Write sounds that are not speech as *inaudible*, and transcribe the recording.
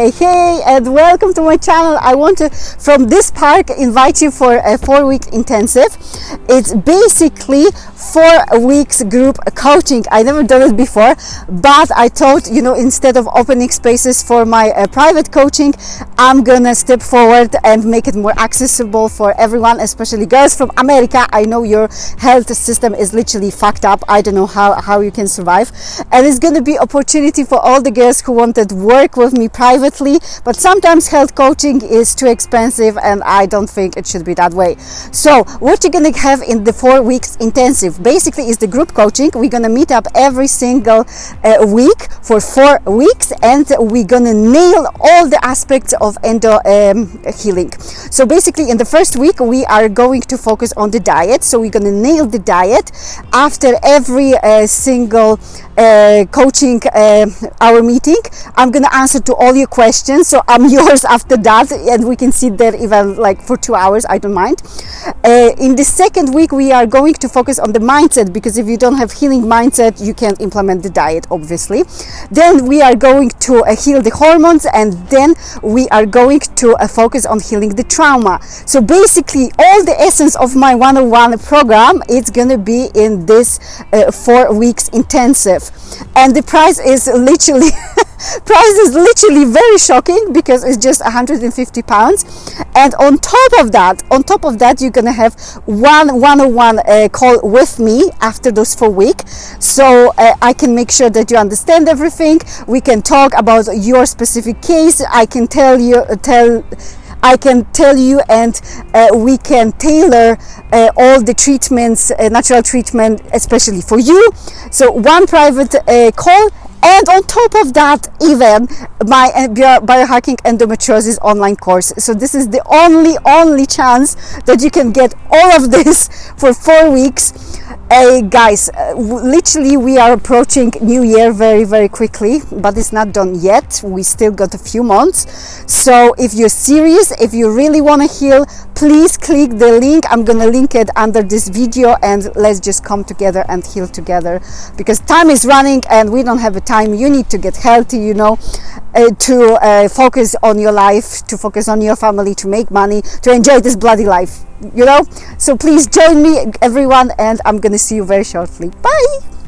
Hey, hey, and welcome to my channel. I want to, from this park, invite you for a four week intensive. It's basically four weeks group coaching. I never done it before, but I thought, you know, instead of opening spaces for my uh, private coaching, I'm gonna step forward and make it more accessible for everyone, especially girls from America. I know your health system is literally fucked up. I don't know how, how you can survive. And it's gonna be opportunity for all the girls who wanted to work with me privately but sometimes health coaching is too expensive and I don't think it should be that way. So what you're gonna have in the four weeks intensive basically is the group coaching. We're gonna meet up every single uh, week for four weeks and we're gonna nail all the aspects of endo um, healing so basically in the first week we are going to focus on the diet. So we're gonna nail the diet after every uh, single uh, coaching uh, our meeting. I'm gonna answer to all your questions. So I'm *laughs* yours after that and we can sit there even like for two hours. I don't mind. Uh, in the second week we are going to focus on the mindset because if you don't have healing mindset you can't implement the diet obviously. Then we are going to uh, heal the hormones and then we are going to uh, focus on healing the trauma so basically all the essence of my one-on-one program it's gonna be in this uh, four weeks intensive. And the price is literally *laughs* price is literally very shocking because it's just 150 pounds. And on top of that on top of that you're gonna have one one-on-one uh, call with me after those four weeks. So uh, I can make sure that you understand everything. We can talk about your specific case. I can tell you tell I can tell you and uh, we can tailor uh, all the treatments, uh, natural treatment, especially for you. So one private uh, call and on top of that even my biohacking endometriosis online course so this is the only only chance that you can get all of this *laughs* for four weeks Hey guys, uh, literally we are approaching New Year very very quickly, but it's not done yet. We still got a few months. So if you're serious, if you really want to heal, please click the link. I'm gonna link it under this video and let's just come together and heal together because time is running and we don't have a time. You need to get healthy, you know, uh, to uh, focus on your life, to focus on your family, to make money, to enjoy this bloody life you know so please join me everyone and i'm gonna see you very shortly bye